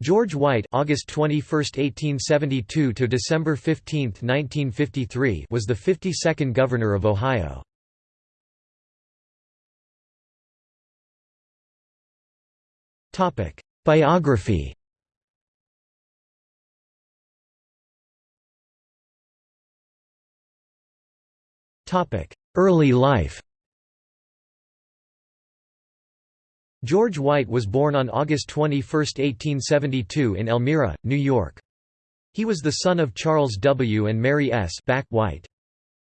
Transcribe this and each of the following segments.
George White August 21, 1872 to December 15, 1953 was the 52nd governor of Ohio. Topic: Biography. Topic: Early life. George White was born on August 21, 1872 in Elmira, New York. He was the son of Charles W. and Mary S. Back White.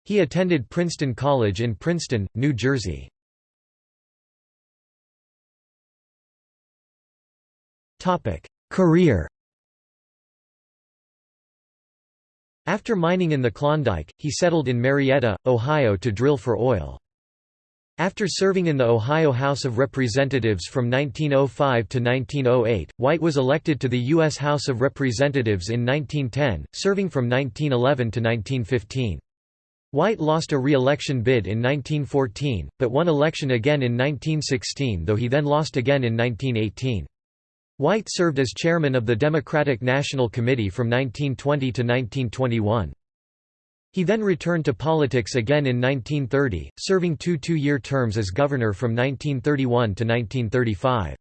He attended Princeton College in Princeton, New Jersey. Career After mining in the Klondike, he settled in Marietta, Ohio to drill for oil. After serving in the Ohio House of Representatives from 1905 to 1908, White was elected to the U.S. House of Representatives in 1910, serving from 1911 to 1915. White lost a re-election bid in 1914, but won election again in 1916 though he then lost again in 1918. White served as chairman of the Democratic National Committee from 1920 to 1921. He then returned to politics again in 1930, serving two two-year terms as governor from 1931 to 1935.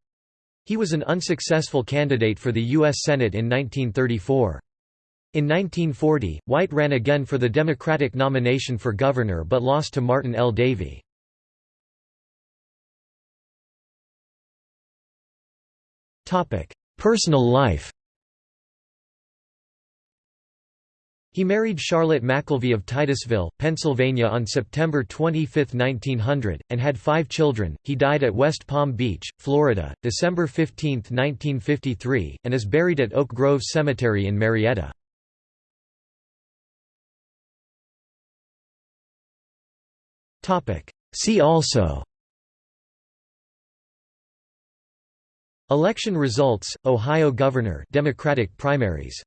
He was an unsuccessful candidate for the U.S. Senate in 1934. In 1940, White ran again for the Democratic nomination for governor but lost to Martin L. Davey. Personal life He married Charlotte McElvey of Titusville, Pennsylvania on September 25, 1900, and had five children. He died at West Palm Beach, Florida, December 15, 1953, and is buried at Oak Grove Cemetery in Marietta. See also Election results, Ohio Governor Democratic primaries